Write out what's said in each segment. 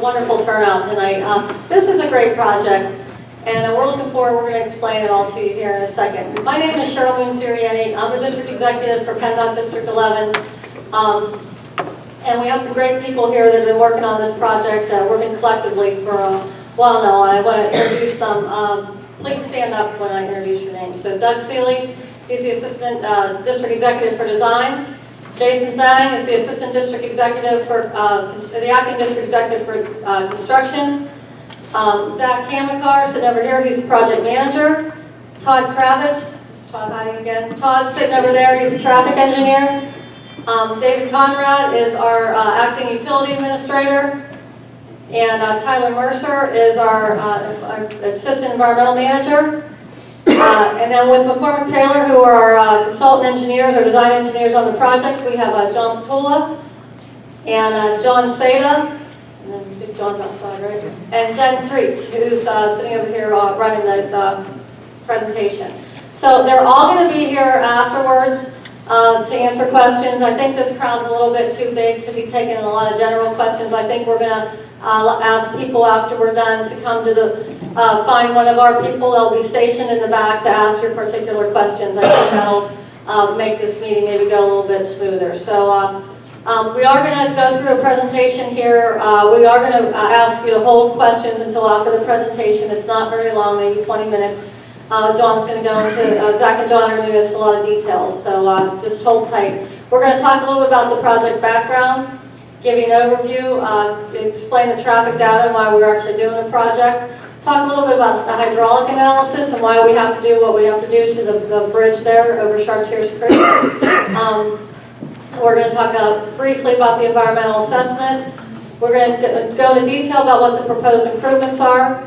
wonderful turnout tonight. Uh, This is a great project, and we're looking forward, we're going to explain it all to you here in a second. My name is Cheryl Moon Sirianni. I'm the district executive for PennDOT District 11. Um, And we have some great people here that have been working on this project, uh, working collectively for a while now, and I want to introduce them. Um, Please stand up when I introduce your name. So Doug Seeley, he's the assistant uh, district executive for design. Jason Zhang is the Assistant District Executive for, uh, the Acting District Executive for uh, Construction. Um, Zach Kamikar, sitting over here, he's the Project Manager. Todd Kravitz, Todd hiding again. Todd's sitting over there, he's a Traffic Engineer. Um, David Conrad is our uh, Acting Utility Administrator. And uh, Tyler Mercer is our uh, our Assistant Environmental Manager. Uh, And then with McCormick Taylor, who are our uh, consultant engineers or design engineers on the project, we have uh, John Patula and uh, John Seda, and John's outside, right? And Jen Treats, who's uh, sitting over here uh, running the uh, presentation. So they're all going to be here afterwards to answer questions. I think this crowd's a little bit too big to be taking a lot of general questions. I think we're going to ask people after we're done to come to the, uh, find one of our people. They'll be stationed in the back to ask your particular questions. I think that'll uh, make this meeting maybe go a little bit smoother. So uh, um, we are going to go through a presentation here. Uh, we are going to ask you to hold questions until after the presentation. It's not very long, maybe 20 minutes. Uh, John's going to go into, uh, Zach and John are going to go into a lot of details, so uh, just hold tight. We're going to talk a little bit about the project background, give you an overview, uh, explain the traffic data and why we're actually doing the project, talk a little bit about the hydraulic analysis and why we have to do what we have to do to the, the bridge there over Chartiers Creek. Um, we're going to talk briefly about the environmental assessment. We're going to go into detail about what the proposed improvements are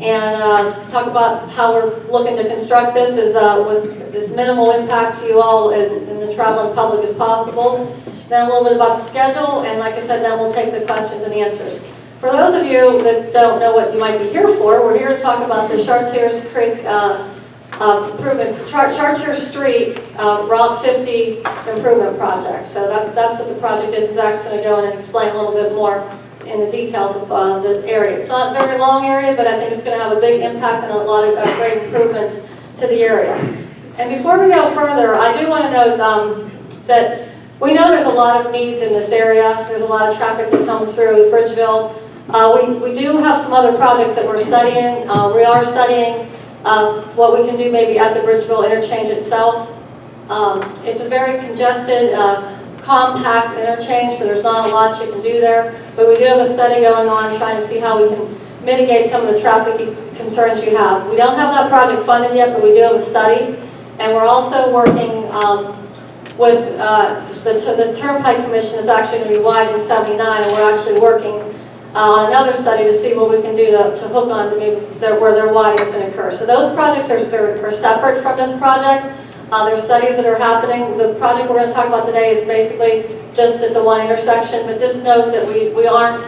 and uh, talk about how we're looking to construct this as, uh, with as minimal impact to you all and the traveling public as possible. Then a little bit about the schedule, and like I said, then we'll take the questions and answers. For those of you that don't know what you might be here for, we're here to talk about the Chartiers Creek uh, uh, improvement, Char Street uh, Route 50 improvement project. So that's, that's what the project is. Zach's going to go in and explain a little bit more in the details of uh, the area. It's not a very long area, but I think it's going to have a big impact and a lot of uh, great improvements to the area. And before we go further, I do want to note um, that we know there's a lot of needs in this area. There's a lot of traffic that comes through Bridgeville. Uh, we, we do have some other projects that we're studying. Uh, we are studying uh, what we can do maybe at the Bridgeville interchange itself. Um, it's a very congested, uh, compact interchange, so there's not a lot you can do there. But we do have a study going on trying to see how we can mitigate some of the traffic concerns you have. We don't have that project funded yet, but we do have a study. And we're also working um, with, uh, the, the Turnpike Commission is actually going to be widening 79, and we're actually working uh, on another study to see what we can do to, to hook on to maybe where their widening is going to occur. So those projects are, they're, separate from this project. Uh, are studies that are happening. The project we're going to talk about today is basically just at the one intersection, but just note that we, we aren't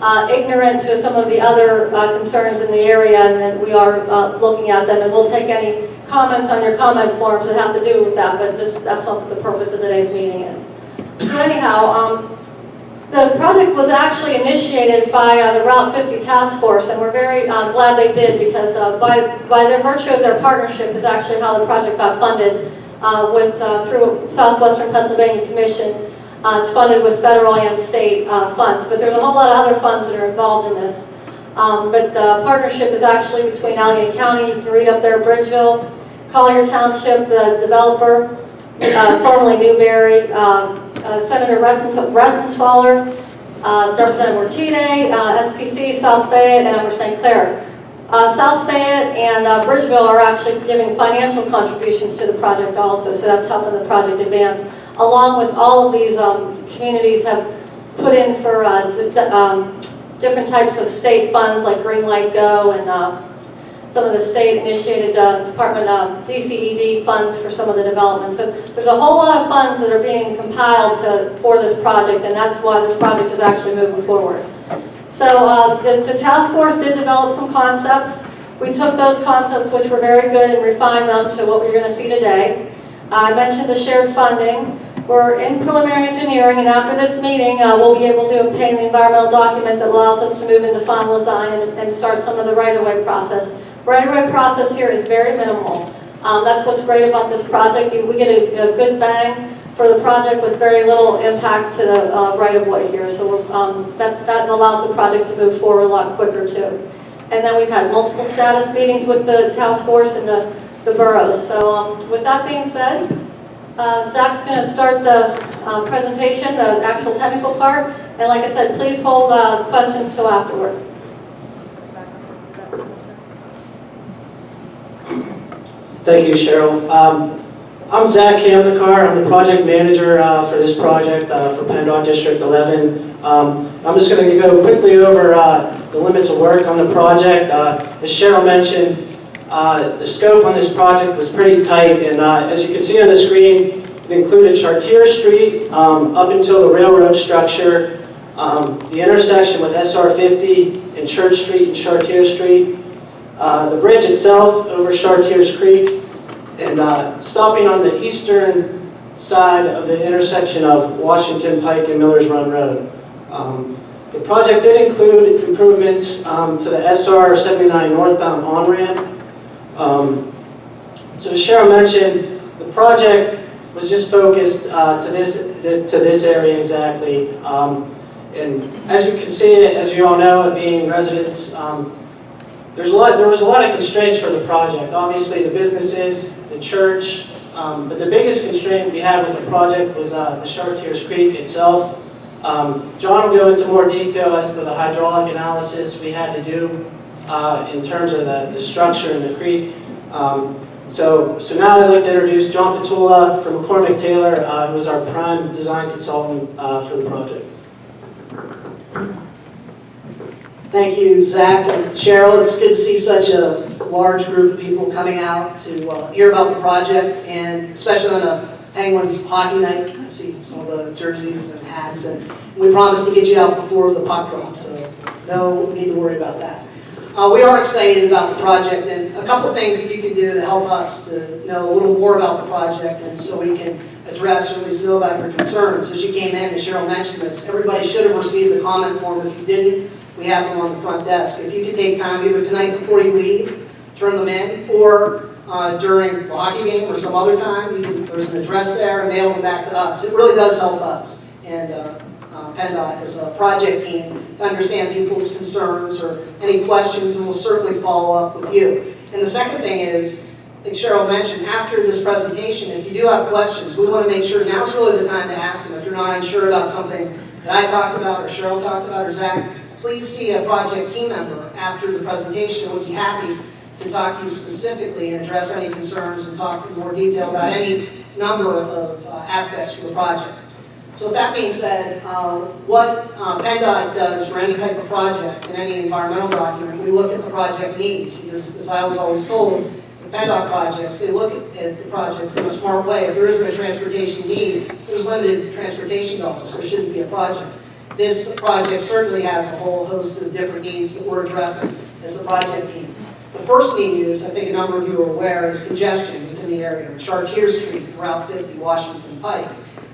uh, ignorant to some of the other uh, concerns in the area and that we are uh, looking at them and we'll take any comments on your comment forms that have to do with that, but this, that's what the purpose of today's meeting is. So anyhow, um, the project was actually initiated by uh, the Route 50 Task Force, and we're very uh, glad they did because uh, by, by their virtue of their partnership is actually how the project got funded uh, with, uh, through Southwestern Pennsylvania Commission. Uh, it's funded with federal and state funds, but there's a whole lot of other funds that are involved in this. Um, but the partnership is actually between Allegheny County, you can read up there, Bridgeville, Collier Township, the developer, formerly Newbury, uh, Senator Reschenthaler, uh, Representative Ortitay, uh, SPC, South Fayette, and Upper St. Clair. Uh, South Fayette and uh, Bridgeville are actually giving financial contributions to the project also, so that's helping the project advance. Along with all of these um, communities have put in for um, different types of state funds like Green Light Go and some of the state-initiated uh, Department of DCED funds for some of the development. So there's a whole lot of funds that are being compiled to, for this project, and that's why this project is actually moving forward. So uh, the, the task force did develop some concepts. We took those concepts, which were very good, and refined them to what we're going to see today. I mentioned the shared funding. We're in preliminary engineering, and after this meeting, uh, we'll be able to obtain the environmental document that allows us to move into final design and and start some of the right-of-way process. Right-of-way process here is very minimal. Um, That's what's great about this project. We get a a good bang for the project with very little impacts to the uh, right-of-way here. So um, that that allows the project to move forward a lot quicker, too. And then we've had multiple status meetings with the task force and the the boroughs. So um, with that being said, uh, Zach's going to start the uh, presentation, the actual technical part. And like I said, please hold uh, questions till afterwards. Thank you, Cheryl. Um, I'm Zach Kamdekar. I'm the project manager uh, for this project uh, for PennDOT District 11. Um, I'm just going to go quickly over uh, the limits of work on the project. Uh, As Cheryl mentioned, uh, the scope on this project was pretty tight, and uh, as you can see on the screen, it included Chartier Street um, up until the railroad structure, um, the intersection with SR 50 and Church Street and Chartier Street, uh, the bridge itself over Chartiers Creek, and uh, stopping on the eastern side of the intersection of Washington Pike and Millers Run Road. Um, The project did include improvements um, to the SR 79 northbound on-ramp. Um, So as Cheryl mentioned, the project was just focused uh, to this, to this area exactly. Um, And as you can see, as you all know, being residents, um, there's a lot, there was a lot of constraints for the project. Obviously, the businesses, the church, um, but the biggest constraint we had with the project was uh, the Chartiers Creek itself. Um, John will go into more detail as to the hydraulic analysis we had to do uh, in terms of the, the structure in the creek. Um, so, so now I'd like to introduce John Petula from McCormick Taylor, uh, who is our prime design consultant uh, for the project. Thank you, Zach and Cheryl. It's good to see such a large group of people coming out to uh, hear about the project, and especially on a Penguins hockey night. I see some of the jerseys and hats, and we promised to get you out before the puck drop, so no need to worry about that. Uh, We are excited about the project, and a couple of things that you can do to help us to know a little more about the project, and so we can address or at least know about your concerns. As you came in, and Cheryl mentioned this, everybody should have received the comment form. If you didn't, we have them on the front desk. If you could take time either tonight before you leave, turn them in, or uh, during the hockey game or some other time, you can- there's an address there, and mail them back to us. It really does help us. And uh, uh, PennDOT as a project team to understand people's concerns or any questions, and we'll certainly follow up with you. And the second thing is, like Cheryl mentioned, after this presentation, if you do have questions, we want to make sure now's really the time to ask them. If you're not unsure about something that I talked about, or Cheryl talked about, or Zach, please see a project team member after the presentation. We'd be happy to talk to you specifically and address any concerns and talk in more detail about any number of uh, aspects of the project. So with that being said, uh, what uh, PennDOT does for any type of project in any environmental document, we look at the project needs, because as I was always told, the PennDOT projects, they look at- at the projects in a smart way. If there isn't a transportation need, there's limited transportation dollars, there shouldn't be a project. This project certainly has a whole host of different needs that we're addressing as a project team. The first need is, I think a number of you are aware, is congestion within the area. Chartier Street, Route 50, Washington Pike,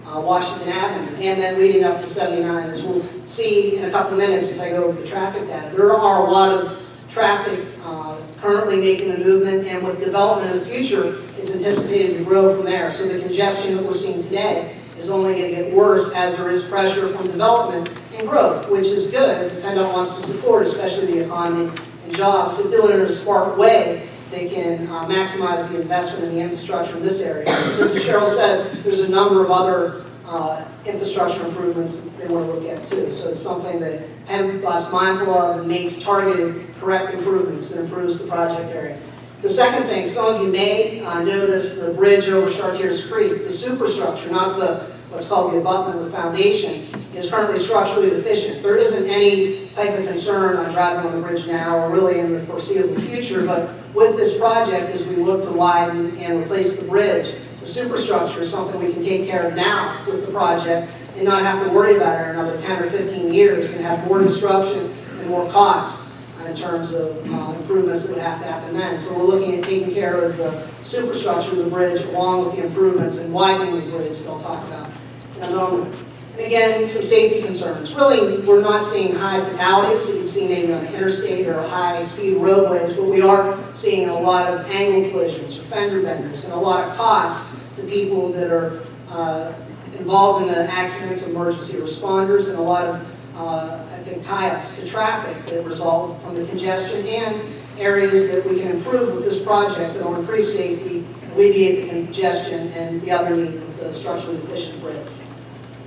uh, Washington Avenue, and then leading up to 79, as we'll see in a couple of minutes as I go over the traffic data. There are a lot of traffic uh, currently making the movement, and with development in the future, it's anticipated to grow from there. So the congestion that we're seeing today is only going to get worse as there is pressure from development and growth, which is good. PennDOT wants to support, especially the economy and jobs, but do it in a smart way. They can uh, maximize the investment in the infrastructure in this area. As Cheryl said, there's a number of other uh, infrastructure improvements they want to look at too. So it's something that PennDOT's mindful of and targeted, correct improvements that improves the project area. The second thing, some of you may uh, this, the bridge over Chartiers Creek, the superstructure, not the, what's called the abutment the foundation, is currently structurally deficient. There isn't any type of concern on driving on the bridge now or really in the foreseeable future, but with this project, as we look to widen and replace the bridge, the superstructure is something we can take care of now with the project and not have to worry about it in another 10 or 15 years and have more disruption and more cost in terms of uh, improvements that have to happen then. So we're looking at taking care of the superstructure of the bridge along with the improvements and widening the bridge that I'll talk about in a moment. And again, some safety concerns. Really, we're not seeing high fatalities that you'd see maybe on the interstate or high-speed roadways, but we are seeing a lot of angle collisions or fender benders and a lot of cost to people that are uh, involved in the accidents, emergency responders, and a lot of, uh, I think, tie-ups to traffic that result from the congestion and areas that we can improve with this project that will increase safety, alleviate the congestion, and the other need of the structurally efficient bridge.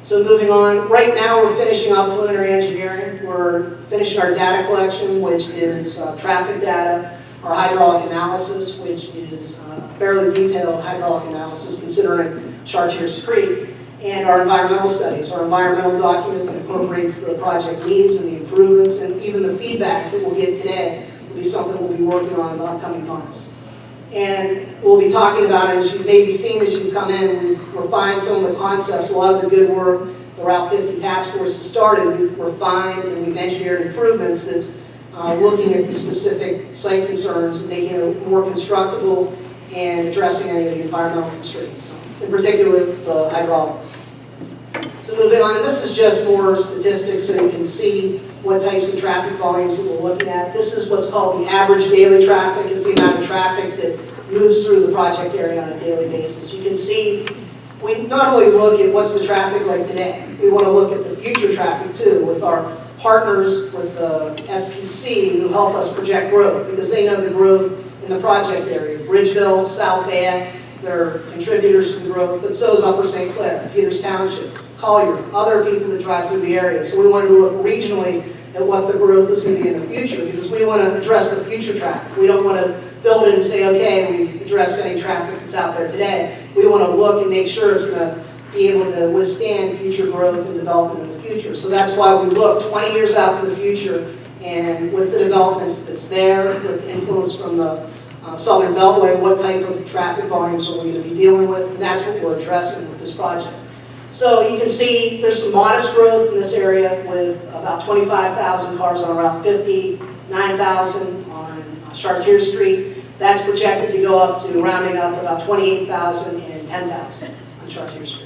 So moving on, right now we're finishing up preliminary engineering. We're finishing our data collection, which is uh, traffic data, our hydraulic analysis, which is uh, fairly detailed hydraulic analysis considering Chartiers Creek, and our environmental studies, our environmental document that incorporates the project needs and the improvements, and even the feedback that we'll get today will be something we'll be working on in the upcoming months. And we'll be talking about it, as you've maybe seen as you've come in, we've refined some of the concepts, a lot of the good work the Route 50 Task Force has started, we've refined and we've engineered improvements that's uh, looking at the specific site concerns, making it more constructible and addressing any of the environmental constraints, in particular the hydraulics. So moving on, this is just more statistics so you can see what types of traffic volumes that we're looking at. This is what's called the average daily traffic. It's the amount of traffic that moves through the project area on a daily basis. You can see we not only look at what's the traffic like today, we want to look at the future traffic too with our partners with the SPC who help us project growth because they know the growth the project area. Bridgeville, South Van, they're contributors to the growth, but so is Upper St. Clair, Peters Township, Collier, other people that drive through the area. So we wanted to look regionally at what the growth is going to be in the future because we want to address the future traffic. We don't want to build it and say, okay, we've addressed any traffic that's out there today. We want to look and make sure it's going to be able to withstand future growth and development in the future. So that's why we look 20 years out to the future and with the developments that's there, with influence from the uh, Southern Beltway, what type of traffic volumes are we going to be dealing with? And that's what we're addressing with this project. So you can see there's some modest growth in this area with about 25,000 cars on Route 50, 9,000 on uh, Chartier Street. That's projected to go up to rounding up about 28,000 and 10,000 on Chartier Street.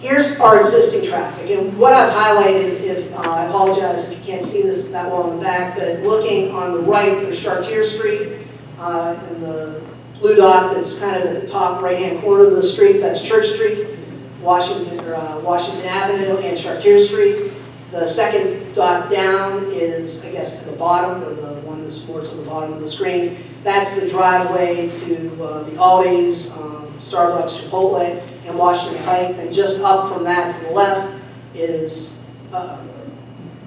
Here's our existing traffic, and what I've highlighted, if, uh, I apologize if you can't see this that well in the back, but looking on the right, there's Chartier Street, uh, and the blue dot that's kind of at the top right-hand corner of the street, that's Church Street, Washington, or, uh, Washington Avenue, and Chartier Street. The second dot down is, I guess, at the bottom, or the one that's more to the bottom of the screen. That's the driveway to uh, the Aldi's, um, Starbucks, Chipotle, and Washington Pike. And just up from that to the left is, uh,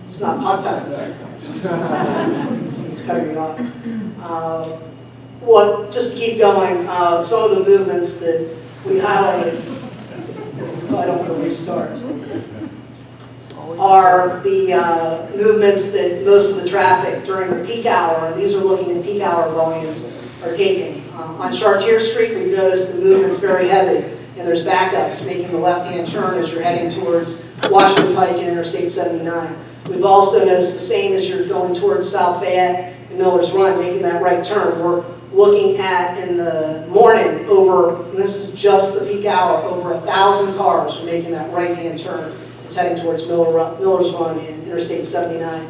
it's not pop time? It's it's cutting me off. Uh, Well, just to keep going, uh, some of the movements that we highlighted, I don't want to restart are the uh, movements that most of the traffic during the peak hour, and these are looking at peak hour volumes, are taking. Um, On Chartier Street, we've noticed the movement's very heavy, and there's backups making the left-hand turn as you're heading towards Washington Pike and Interstate 79. We've also noticed the same as you're going towards South Fayette and Miller's Run, making that right turn. We're looking at, in the morning, over, this is just the peak hour, over a 1,000 cars are making that right-hand turn. It's heading towards Miller Miller's Run and Interstate 79.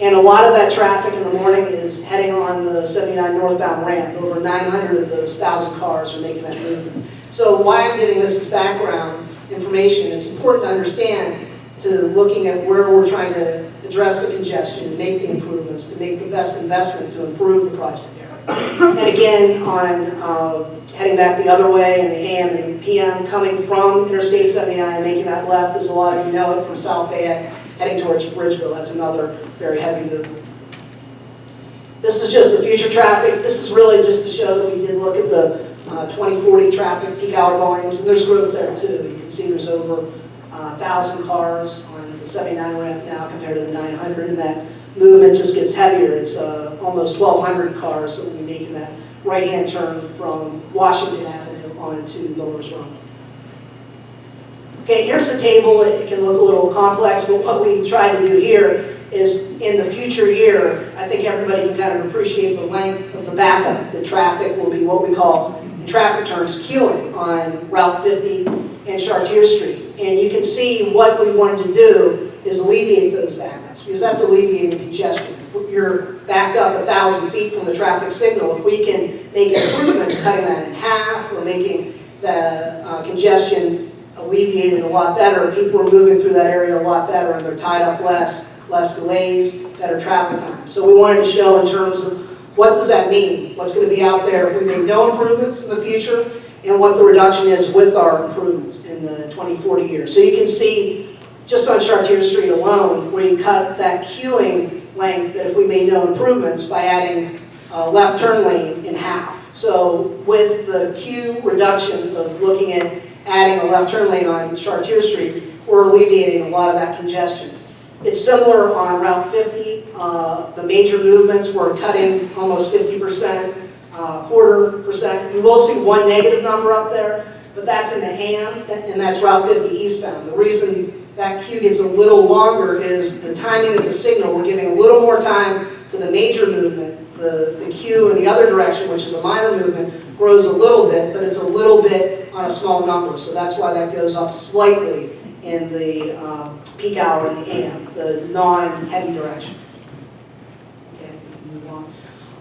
And a lot of that traffic in the morning is heading on the 79 northbound ramp. Over 900 of those 1,000 cars are making that movement. So why I'm giving this as background information, it's important to understand to looking at where we're trying to address the congestion, make the improvements, to make the best investment to improve the project. And again, on uh, heading back the other way in the AM and PM, coming from Interstate 79, and making that left, as a lot of you know it, from South Fayette, heading towards Bridgeville. That's another very heavy movement. This is just the future traffic. This is really just to show that we did look at the uh, 2040 traffic peak hour volumes, and there's growth there too. You can see there's over uh, 1,000 cars on the 79 ramp now compared to the 900, and that movement just gets heavier. It's uh, almost 1,200 cars that will be making that right-hand turn from Washington Avenue onto Miller's Run. Okay, here's a table. It can look a little complex, but what we try to do here is in the future year, I think everybody can kind of appreciate the length of the backup. The traffic will be what we call traffic terms, queuing on Route 50 and Chartier Street. And you can see what we wanted to do is alleviate those backups, because that's alleviating congestion. You're backed up a thousand feet from the traffic signal, if we can make improvements, cutting that in half, or making the uh, congestion alleviated a lot better, people are moving through that area a lot better, and they're tied up less, less delays, better travel time. So we wanted to show in terms of what does that mean? What's going to be out there if we make no improvements in the future, and what the reduction is with our improvements in the 2040 years. So you can see, just on Chartier Street alone, where you cut that queuing length, that if we made no improvements by adding uh, left turn lane in half. So with the queue reduction of looking at adding a left turn lane on Chartier Street, we're alleviating a lot of that congestion. It's similar on Route 50. Uh, The major movements, we're cutting almost 50%, uh, quarter percent. You will see one negative number up there, but that's in the ham, and that's Route 50 eastbound. The reason that queue gets a little longer is the timing of the signal. We're giving a little more time to the major movement. The the queue in the other direction, which is a minor movement, grows a little bit, but it's a little bit on a small number. So that's why that goes up slightly in the um, peak hour in the AM, the non-heavy direction. Okay.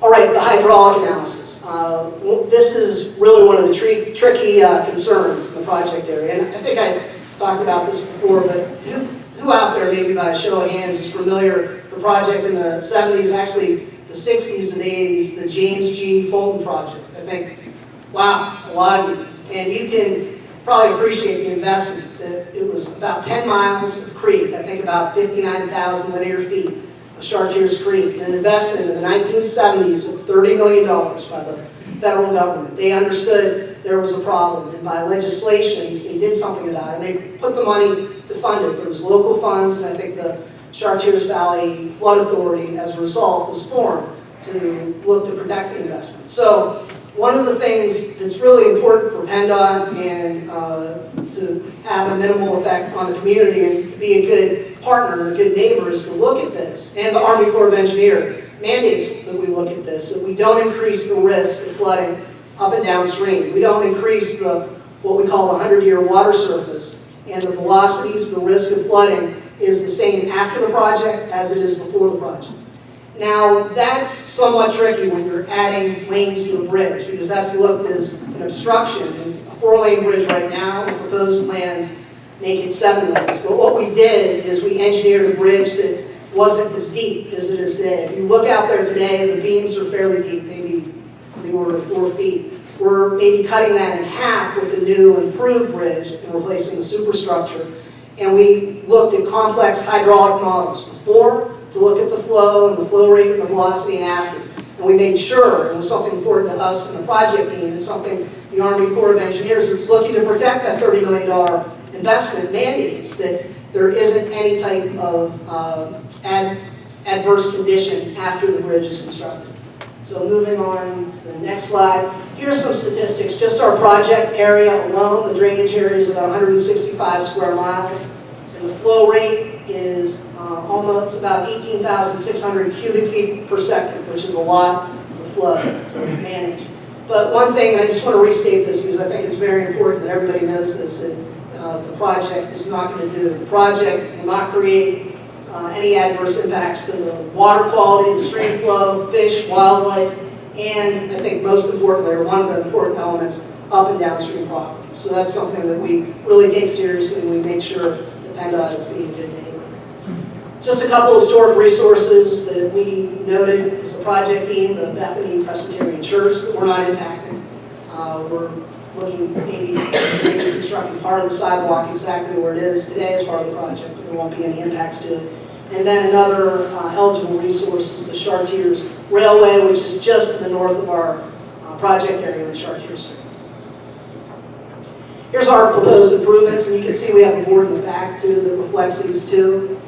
All right, the hydraulic analysis. Uh, This is really one of the tri- tricky uh, concerns in the project area. And I think I talked about this before, but who who out there, maybe by a show of hands, is familiar, with the project in the 70s, actually the 60s and the 80s, the James G. Fulton project? I think, wow, a lot of you. And you can probably appreciate the investment. that It was about 10 miles of creek, I think about 59,000 linear feet of Chartiers Creek, an investment in the 1970s of $30 million by the federal government. They understood there was a problem, and by legislation, they did something about it. And they put the money to fund it. There was local funds, and I think the Chartiers Valley Flood Authority, as a result, was formed to look to protect the investment. So one of the things that's really important for PennDOT and uh, to have a minimal effect on the community and to be a good partner, a good neighbor, is to look at this. And the Army Corps of Engineer mandates that we look at this, that we don't increase the risk of flooding up and downstream. We don't increase the, what we call the 100-year water surface. And the velocities, the risk of flooding is the same after the project as it is before the project. Now, that's somewhat tricky when you're adding lanes to a bridge, because that's looked as an obstruction. It's a four-lane bridge right now, the proposed plans make it seven lanes. But what we did is we engineered a bridge that wasn't as deep as it is today. If you look out there today, the beams are fairly deep, maybe on the order of four feet. We're maybe cutting that in half with the new improved bridge and replacing the superstructure. And we looked at complex hydraulic models before to look at the flow and the flow rate and the velocity and after. And we made sure, it was something important to us and the project team, and something the Army Corps of Engineers is looking to protect that $30 million investment mandates, that there isn't any type of uh, ad- adverse condition after the bridge is constructed. So moving on to the next slide. Here are some statistics. Just our project area alone, the drainage area is about 165 square miles. And the flow rate is uh, almost about 18,600 cubic feet per second, which is a lot of flow to manage. But one thing, and I just want to restate this because I think it's very important that everybody knows this, that uh, the project is not going to do. The project will not create uh, any adverse impacts to the water quality, the stream flow, fish, wildlife, and I think most importantly, or one of the important elements, up and downstream property. So that's something that we really take seriously, and we make sure that PennDOT is being good. Just a couple of historic resources that we noted as a project team, the Bethany Presbyterian Church, that we're not impacting. Uh, We're looking maybe, maybe constructing part of the sidewalk exactly where it is today as part of the project, there won't be any impacts to it. And then another uh, eligible resource is the Chartiers Railway, which is just to the north of our uh, project area on Chartiers Here's our proposed improvements, and you can see we have a board in the back too that reflects these two.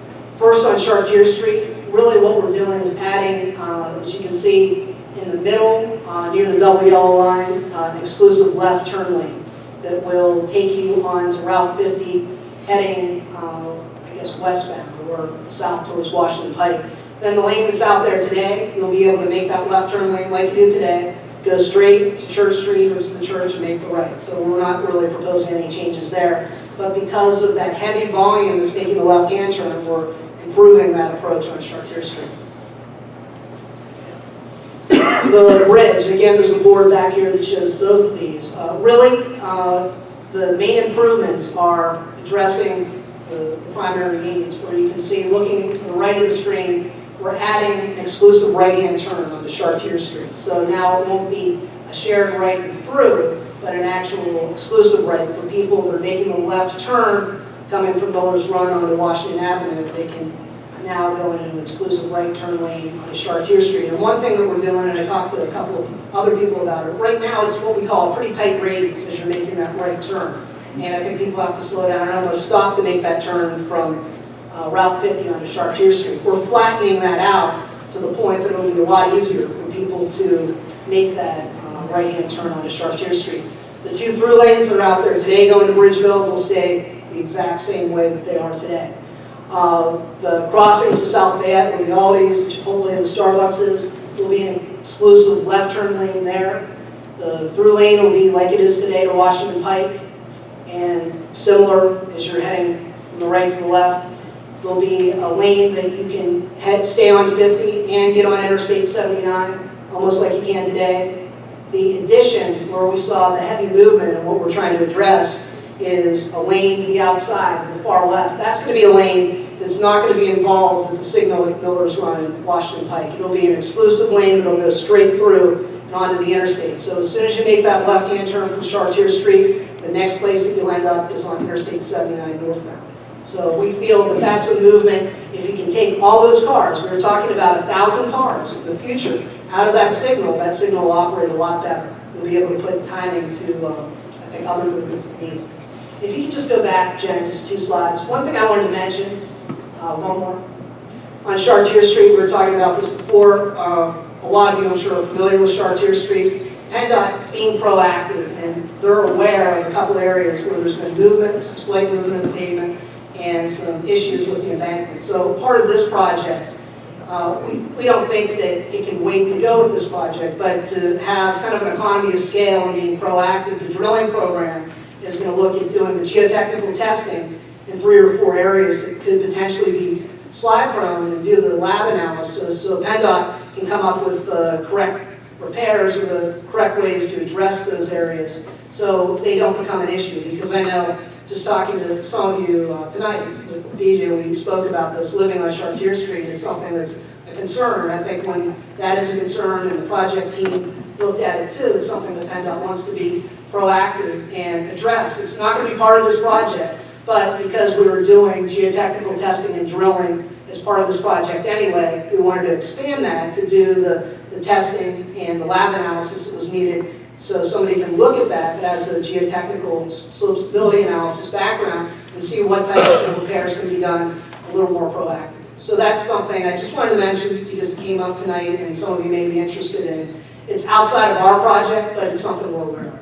First on Chartier Street, really what we're doing is adding, uh, as you can see in the middle, uh, near the double yellow line, uh, an exclusive left turn lane that will take you on to Route 50 heading, uh, I guess, westbound or south towards Washington Pike. Then the lane that's out there today, you'll be able to make that left turn lane like you do today, go straight to Church Street or to the church and make the right. So we're not really proposing any changes there. But because of that heavy volume that's making the left-hand turn, we're improving that approach on Chartier Street. The bridge, again, there's a board back here that shows both of these. Uh, Really, uh, the main improvements are addressing the the primary needs, where you can see, looking to the right of the screen, we're adding an exclusive right-hand turn onto Chartier Street. So now it won't be a shared right and through, but an actual exclusive right for people that are making a left turn coming from Miller's Run onto Washington Avenue. They can now go into an exclusive right turn lane on Chartier Street. And one thing that we're doing, and I talked to a couple of other people about it, right now it's what we call a pretty tight radius as you're making that right turn. And I think people have to slow down and almost stop to make that turn from uh, Route 50 onto Chartier Street. We're flattening that out to the point that it'll be a lot easier for people to make that uh, right-hand turn onto Chartier Street. The two through lanes that are out there today going to Bridgeville will stay the exact same way that they are today. Uh, The crossings to South Fayette, where the Aldi's, the Chipotle, and the Starbucks is, will be an exclusive left turn lane there. The through lane will be like it is today to Washington Pike, and similar as you're heading from the right to the left. There'll be a lane that you can head, stay on 50 and get on Interstate 79, almost like you can today. The addition, where we saw the heavy movement and what we're trying to address, is a lane to the outside, the far left. That's going to be a lane that's not going to be involved with the signal at Miller's Run in Washington Pike. It'll be an exclusive lane that'll go straight through and onto the interstate. So as soon as you make that left-hand turn from Chartier Street, the next place that you'll end up is on Interstate 79 northbound. So we feel that that's a movement, if you can take all those cars, we were talking about a thousand cars in the future, out of that signal, that signal will operate a lot better. We'll be able to put timing to, um, I think, other movements needed. If you can just go back, Jen, just two slides. One thing I wanted to mention, uh, one more. On Chartier Street, we were talking about this before. Uh, A lot of you, I'm sure, are familiar with Chartier Street. PennDOT being proactive, and they're aware of a couple areas where there's been movement, some slight movement in the pavement, and some issues with the embankment. So part of this project, uh, we we don't think that it can wait to go with this project, but to have kind of an economy of scale and being proactive, the drilling program is going to look at doing the geotechnical testing in three or four areas that could potentially be slide prone and do the lab analysis so PennDOT can come up with the correct repairs or the correct ways to address those areas so they don't become an issue. Because I know, just talking to some of you uh, tonight with BJ, we spoke about this, living on Chartier Street is something that's a concern. I think when that is a concern and the project team looked at it too, it's something that PennDOT wants to be proactive and address. It's not going to be part of this project, but because we were doing geotechnical testing and drilling as part of this project anyway, we wanted to expand that to do the, the testing and the lab analysis that was needed so somebody can look at that, that has a geotechnical slope stability analysis background and see what types of repairs can be done a little more proactive. So that's something I just wanted to mention because it came up tonight and some of you may be interested in. It's outside of our project, but it's something we're aware of.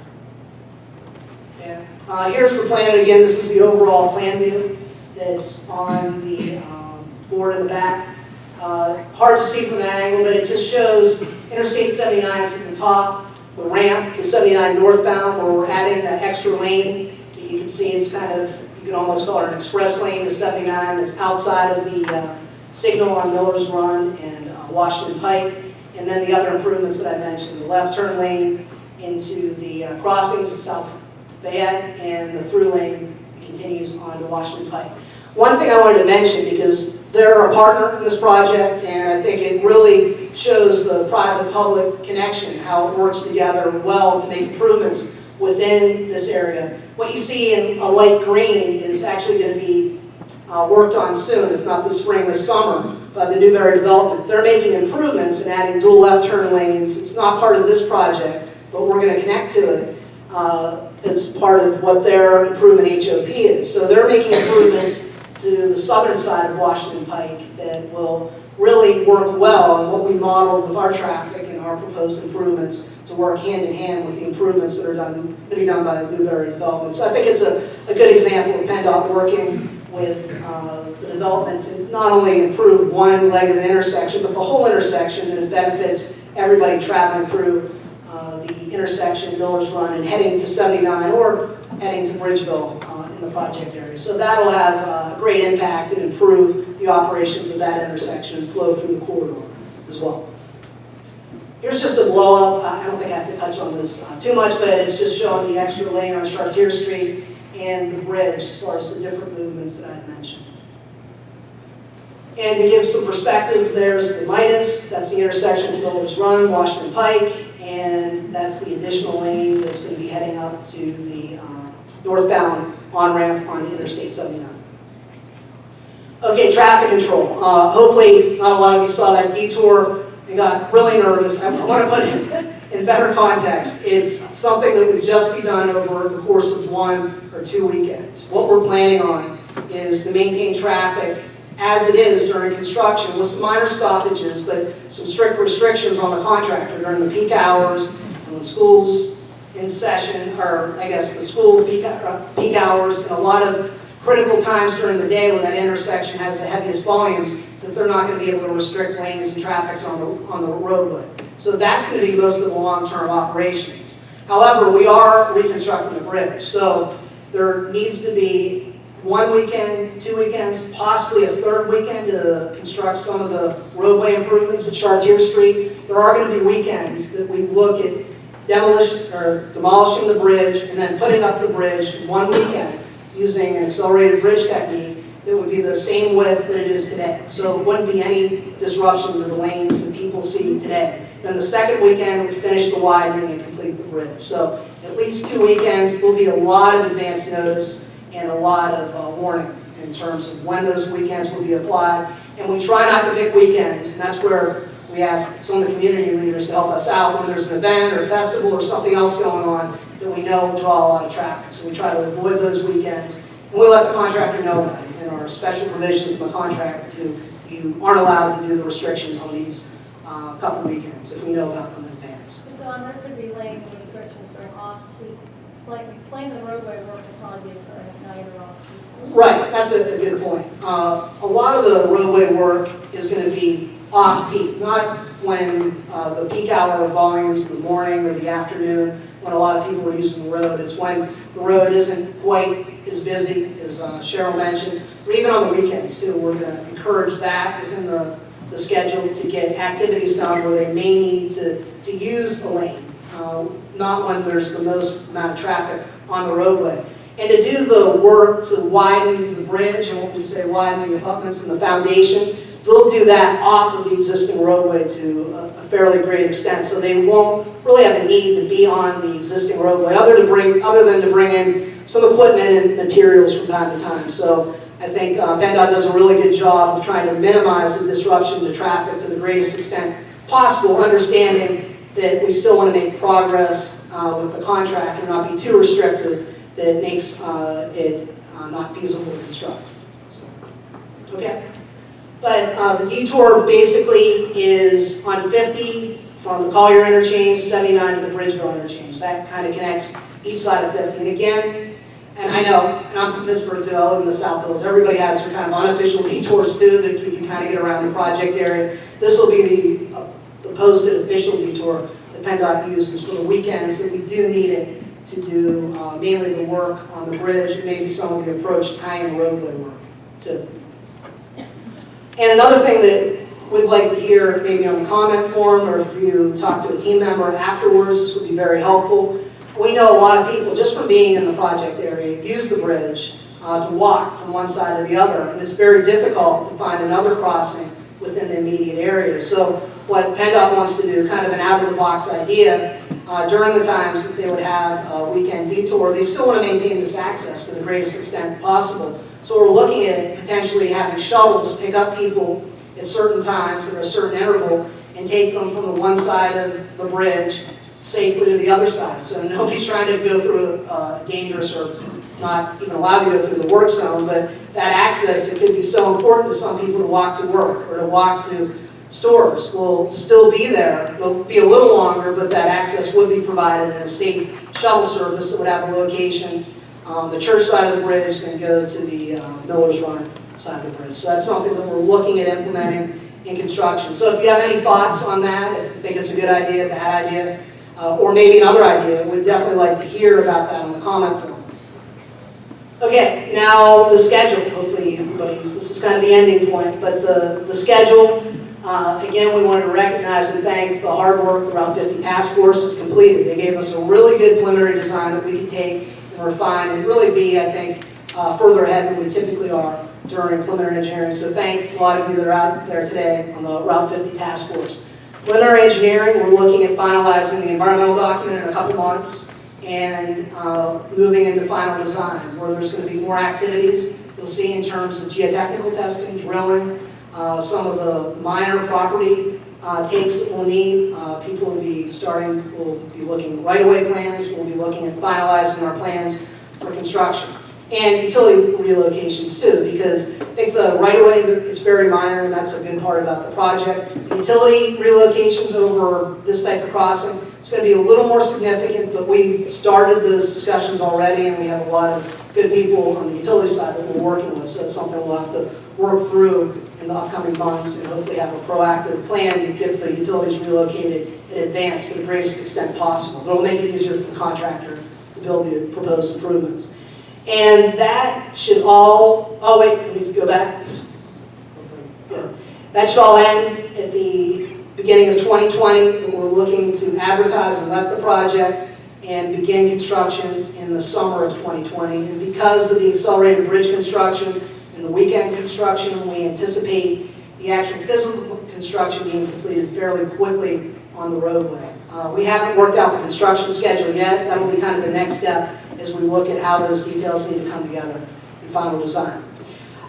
Uh, here's the plan, again, this is the overall plan view that's on the um, board in the back. Uh, Hard to see from that angle, but it just shows Interstate 79 is at the top, the ramp to 79 northbound, where we're adding that extra lane. You can see it's kind of, you can almost call it an express lane to 79 that's outside of the uh, signal on Miller's Run and uh, Washington Pike. And then the other improvements that I mentioned, the left turn lane into the uh, crossings South Fayette, and the through lane continues on to Washington Pike. One thing I wanted to mention, because they're a partner in this project, and I think it really shows the private-public connection, how it works together well to make improvements within this area. What you see in a light green is actually going to be uh, worked on soon, if not this spring, this summer, by the Newbury Development. They're making improvements and adding dual left turn lanes. It's not part of this project, but we're going to connect to it uh, as part of what their improvement HOP is. So they're making improvements to the southern side of Washington Pike that will really work well on what we modeled with our traffic and our proposed improvements to work hand in hand with the improvements that are done, to be done by the Newbury Development. So I think it's a, a good example of PennDOT working with uh, the development to not only improve one leg of the intersection, but the whole intersection, and it benefits everybody traveling through uh, the intersection, Miller's Run, and heading to 79 or heading to Bridgeville uh, in the project area. So that'll have uh, great impact and improve the operations of that intersection and flow through the corridor as well. Here's just a blow up. I don't think I have to touch on this uh, too much, but it's just showing the extra lane on Chartier Street and the bridge as far as the different movements that I mentioned. And to give some perspective, there's the Midas, that's the intersection of Miller's Run, Washington Pike, that's the additional lane that's going to be heading up to the uh, northbound on-ramp on Interstate 79. Okay, traffic control. Uh, Hopefully, not a lot of you saw that detour and got really nervous. I want to put it in better context. It's something that would just be done over the course of one or two weekends. What we're planning on is to maintain traffic as it is during construction with some minor stoppages, but some strict restrictions on the contractor during the peak hours when school's in session, or I guess the school peak, peak hours, and a lot of critical times during the day when that intersection has the heaviest volumes, that they're not going to be able to restrict lanes and traffics on the, on the roadway. So that's going to be most of the long-term operations. However, we are reconstructing the bridge, so there needs to be one weekend, two weekends, possibly a third weekend to construct some of the roadway improvements at Chartier Street. There are going to be weekends that we look at demolition, or demolishing the bridge and then putting up the bridge one weekend using an accelerated bridge technique that would be the same width that it is today. So it wouldn't be any disruption to the lanes that people see today. Then the second weekend, we finish the widening and complete the bridge. So at least two weekends, there'll be a lot of advance notice and a lot of uh, warning in terms of when those weekends will be applied. And we try not to pick weekends, and that's where we ask some of the community leaders to help us out when there's an event or festival or something else going on that we know will draw a lot of traffic. So we try to avoid those weekends. And we let the contractor know about it in our special provisions in the contract to, you aren't allowed to do the restrictions on these uh, couple weekends if we know about them in advance. So Don, there could be lane restrictions during off-peak. Explain, explain the roadway work will probably be occurring night or off-peak. Right, that's a, a good point. Uh, a lot of the roadway work is gonna be off-peak, not when, uh, the peak hour of volumes in the morning or the afternoon, when a lot of people are using the road. It's when the road isn't quite as busy, as uh, Cheryl mentioned, or even on the weekends too. We're gonna encourage that within the, the schedule to get activities done where they may need to, to use a lane, uh, not when there's the most amount of traffic on the roadway. And to do the work to widen the bridge, and what we say widen the abutments and the foundation, they'll do that off of the existing roadway to a a fairly great extent. So they won't really have a need to be on the existing roadway, other to bring, other than to bring in some equipment and materials from time to time. So I think uh, does a really good job of trying to minimize the disruption to traffic to the greatest extent possible, understanding that we still want to make progress uh, with the contract and not be too restrictive that makes uh, it uh, not feasible to construct. So, Okay. But uh, the detour basically is on 50 from the Collier interchange, 79 to the Bridgeville interchange. That kind of connects each side of 50. And again, and I know, and I'm from Pittsburgh too, in the South Hills, everybody has their kind of unofficial detours too that you can kind of get around the project area. This will be the, uh, the posted official detour that PennDOT uses for the weekends that we do need it to do uh, mainly the work on the bridge, maybe some of the approach tying roadway work too. And another thing that we'd like to hear, maybe on the comment form, or if you talk to a team member afterwards, this would be very helpful. We know a lot of people, just from being in the project area, use the bridge uh, to walk from one side to the other, and it's very difficult to find another crossing within the immediate area. So what PennDOT wants to do, kind of an out-of-the-box idea, uh, during the times that they would have a weekend detour, they still want to maintain this access to the greatest extent possible. So we're looking at potentially having shuttles pick up people at certain times at a certain interval and take them from the one side of the bridge safely to the other side. So nobody's trying to go through a dangerous or not even allowed to go through the work zone, but that access, it could be so important to some people to walk to work or to walk to stores will still be there. It'll be a little longer, but that access would be provided in a safe shuttle service that would have a location on the church side of the bridge, then go to the uh, Miller's Run side of the bridge. So that's something that we're looking at implementing in construction. So if you have any thoughts on that, if you think it's a good idea, bad idea, uh, or maybe another idea, we'd definitely like to hear about that on the comment form. Okay, now the schedule, hopefully everybody's, this is kind of the ending point, but the, the schedule, uh, again, we wanted to recognize and thank the hard work the Route 50 Task Force has completed. They gave us a really good preliminary design that we could take and refine and really be, I think, uh, further ahead than we typically are during preliminary engineering. So thank a lot of you that are out there today on the Route 50 Task Force. Preliminary engineering, we're looking at finalizing the environmental document in a couple months and uh, moving into final design, where there's going to be more activities. You'll see in terms of geotechnical testing, drilling, uh, some of the minor property uh, we'll need. Uh, People will be starting, will be looking right-of-way plans, we'll be looking at finalizing our plans for construction. And utility relocations too, because I think the right-of-way is very minor, and that's a good part about the project. Utility relocations over this type of crossing, it's going to be a little more significant, but we started those discussions already, and we have a lot of good people on the utility side that we're working with, so it's something we'll have to work through in the upcoming months, and hopefully have a proactive plan to get the utilities relocated in advance to the greatest extent possible. It'll make it easier for the contractor to build the proposed improvements. And that should all, oh wait, can we go back. Good. That should all end at the beginning of 2020. We're looking to advertise and let the project and begin construction in the summer of 2020. And because of the accelerated bridge construction weekend construction, we anticipate the actual physical construction being completed fairly quickly on the roadway. Uh, We haven't worked out the construction schedule yet. That'll be kind of the next step as we look at how those details need to come together in final design.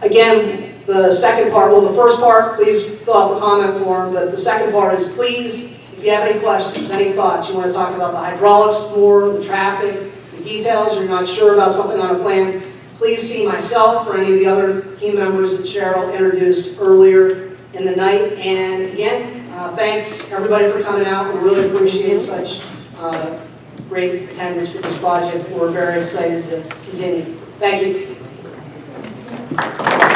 Again, the second part, well, the first part, please fill out the comment form, but the second part is please, if you have any questions, any thoughts, you want to talk about the hydraulics more, the traffic, the details, you're not sure about something on a plan, please see myself or any of the other team members that Cheryl introduced earlier in the night. And again, uh, thanks everybody for coming out. We really appreciate such uh, great attendance for this project. We're very excited to continue. Thank you.